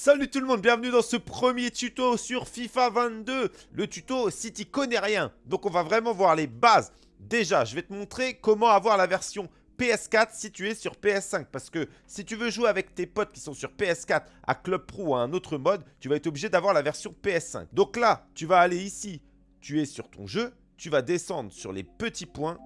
Salut tout le monde, bienvenue dans ce premier tuto sur FIFA 22. Le tuto si tu connais rien. Donc on va vraiment voir les bases. Déjà, je vais te montrer comment avoir la version PS4 si tu es sur PS5. Parce que si tu veux jouer avec tes potes qui sont sur PS4 à Club Pro ou à un autre mode, tu vas être obligé d'avoir la version PS5. Donc là, tu vas aller ici, tu es sur ton jeu, tu vas descendre sur les petits points.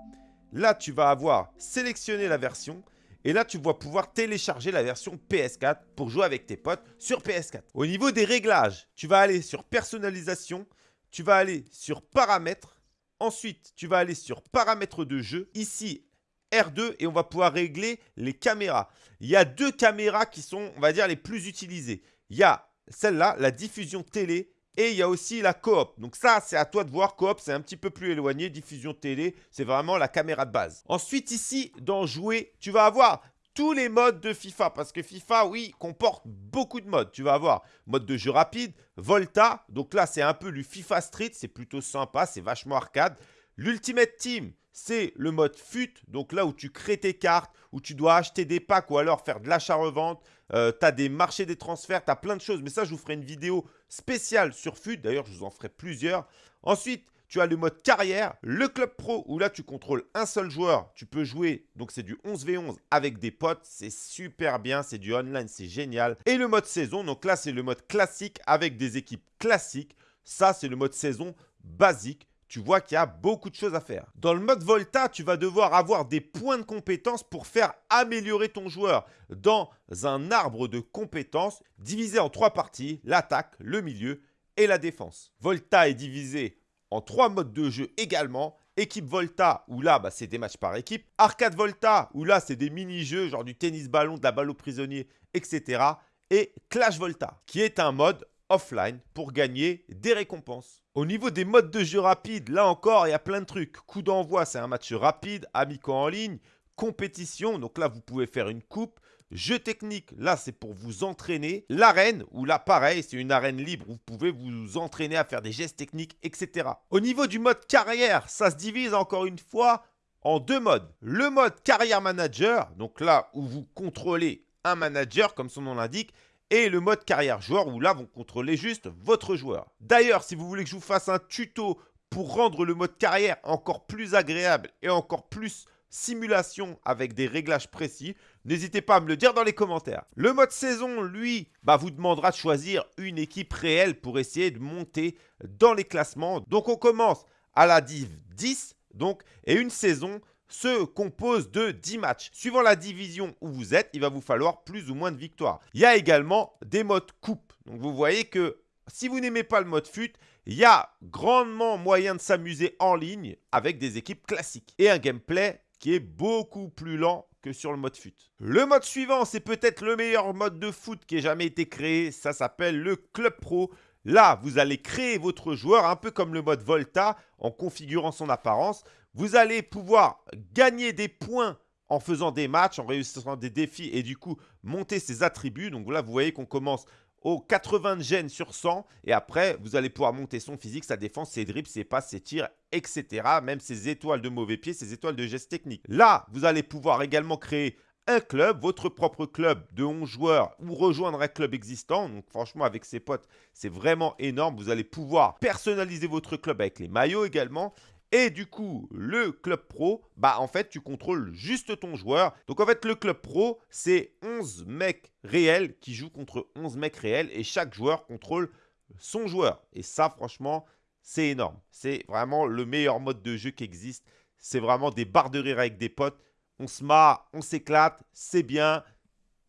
Là, tu vas avoir sélectionné la version. Et là, tu vas pouvoir télécharger la version PS4 pour jouer avec tes potes sur PS4. Au niveau des réglages, tu vas aller sur personnalisation, tu vas aller sur paramètres. Ensuite, tu vas aller sur paramètres de jeu. Ici, R2 et on va pouvoir régler les caméras. Il y a deux caméras qui sont, on va dire, les plus utilisées. Il y a celle-là, la diffusion télé et il y a aussi la coop. Donc ça, c'est à toi de voir. Coop, c'est un petit peu plus éloigné. Diffusion télé, c'est vraiment la caméra de base. Ensuite, ici, dans jouer, tu vas avoir tous les modes de FIFA. Parce que FIFA, oui, comporte beaucoup de modes. Tu vas avoir mode de jeu rapide, Volta. Donc là, c'est un peu du FIFA Street. C'est plutôt sympa, c'est vachement arcade. L'Ultimate Team, c'est le mode FUT. Donc là où tu crées tes cartes, où tu dois acheter des packs ou alors faire de l'achat-revente. Euh, tu as des marchés des transferts, tu as plein de choses. Mais ça, je vous ferai une vidéo spéciale sur FUT. D'ailleurs, je vous en ferai plusieurs. Ensuite, tu as le mode carrière, le club pro où là tu contrôles un seul joueur. Tu peux jouer, donc c'est du 11v11 avec des potes. C'est super bien, c'est du online, c'est génial. Et le mode saison, donc là c'est le mode classique avec des équipes classiques. Ça, c'est le mode saison basique tu vois qu'il y a beaucoup de choses à faire. Dans le mode Volta, tu vas devoir avoir des points de compétences pour faire améliorer ton joueur dans un arbre de compétences divisé en trois parties, l'attaque, le milieu et la défense. Volta est divisé en trois modes de jeu également. Équipe Volta, où là, bah, c'est des matchs par équipe. Arcade Volta, où là, c'est des mini-jeux, genre du tennis-ballon, de la balle au prisonnier, etc. Et Clash Volta, qui est un mode offline pour gagner des récompenses. Au niveau des modes de jeu rapide, là encore, il y a plein de trucs. Coup d'envoi, c'est un match rapide, amicaux en ligne, compétition, donc là, vous pouvez faire une coupe. Jeu technique, là, c'est pour vous entraîner. L'arène, où là, pareil, c'est une arène libre vous pouvez vous entraîner à faire des gestes techniques, etc. Au niveau du mode carrière, ça se divise encore une fois en deux modes. Le mode carrière manager, donc là où vous contrôlez un manager, comme son nom l'indique, et le mode carrière joueur où là, vous contrôlez juste votre joueur. D'ailleurs, si vous voulez que je vous fasse un tuto pour rendre le mode carrière encore plus agréable et encore plus simulation avec des réglages précis, n'hésitez pas à me le dire dans les commentaires. Le mode saison, lui, bah, vous demandera de choisir une équipe réelle pour essayer de monter dans les classements. Donc on commence à la Div 10, donc, et une saison, se compose de 10 matchs. Suivant la division où vous êtes, il va vous falloir plus ou moins de victoires. Il y a également des modes coupe. Donc vous voyez que si vous n'aimez pas le mode fut, il y a grandement moyen de s'amuser en ligne avec des équipes classiques. Et un gameplay qui est beaucoup plus lent que sur le mode fut. Le mode suivant, c'est peut-être le meilleur mode de foot qui ait jamais été créé. Ça s'appelle le Club Pro. Là, vous allez créer votre joueur un peu comme le mode Volta en configurant son apparence. Vous allez pouvoir gagner des points en faisant des matchs, en réussissant des défis et du coup monter ses attributs. Donc là, vous voyez qu'on commence au 80 de gènes sur 100 et après, vous allez pouvoir monter son physique, sa défense, ses dribbles, ses passes, ses tirs, etc. Même ses étoiles de mauvais pied, ses étoiles de gestes techniques. Là, vous allez pouvoir également créer un club, votre propre club de 11 joueurs ou rejoindre un club existant. Donc franchement, avec ses potes, c'est vraiment énorme. Vous allez pouvoir personnaliser votre club avec les maillots également. Et du coup, le club pro, bah en fait, tu contrôles juste ton joueur. Donc en fait, le club pro, c'est 11 mecs réels qui jouent contre 11 mecs réels et chaque joueur contrôle son joueur. Et ça, franchement, c'est énorme. C'est vraiment le meilleur mode de jeu qui existe. C'est vraiment des barres de rire avec des potes. On se marre, on s'éclate, c'est bien.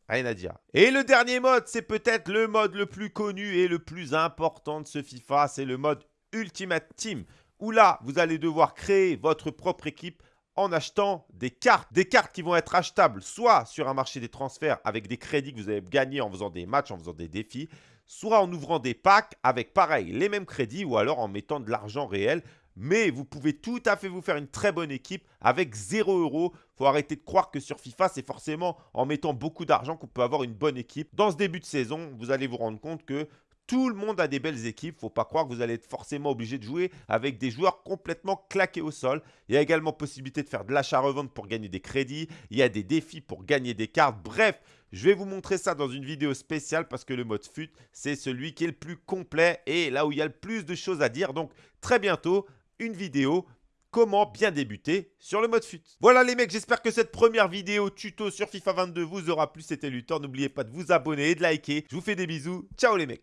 Rien à dire. Et le dernier mode, c'est peut-être le mode le plus connu et le plus important de ce FIFA. C'est le mode Ultimate Team où là, vous allez devoir créer votre propre équipe en achetant des cartes. Des cartes qui vont être achetables soit sur un marché des transferts avec des crédits que vous avez gagnés en faisant des matchs, en faisant des défis, soit en ouvrant des packs avec pareil, les mêmes crédits ou alors en mettant de l'argent réel. Mais vous pouvez tout à fait vous faire une très bonne équipe avec 0 euros. Il faut arrêter de croire que sur FIFA, c'est forcément en mettant beaucoup d'argent qu'on peut avoir une bonne équipe. Dans ce début de saison, vous allez vous rendre compte que tout le monde a des belles équipes. Faut pas croire que vous allez être forcément obligé de jouer avec des joueurs complètement claqués au sol. Il y a également possibilité de faire de l'achat-revente pour gagner des crédits. Il y a des défis pour gagner des cartes. Bref, Je vais vous montrer ça dans une vidéo spéciale parce que le mode FUT, c'est celui qui est le plus complet et là où il y a le plus de choses à dire. Donc très bientôt, une vidéo comment bien débuter sur le mode FUT. Voilà les mecs, j'espère que cette première vidéo tuto sur FIFA 22 vous aura plu. C'était Luthor. N'oubliez pas de vous abonner et de liker. Je vous fais des bisous. Ciao les mecs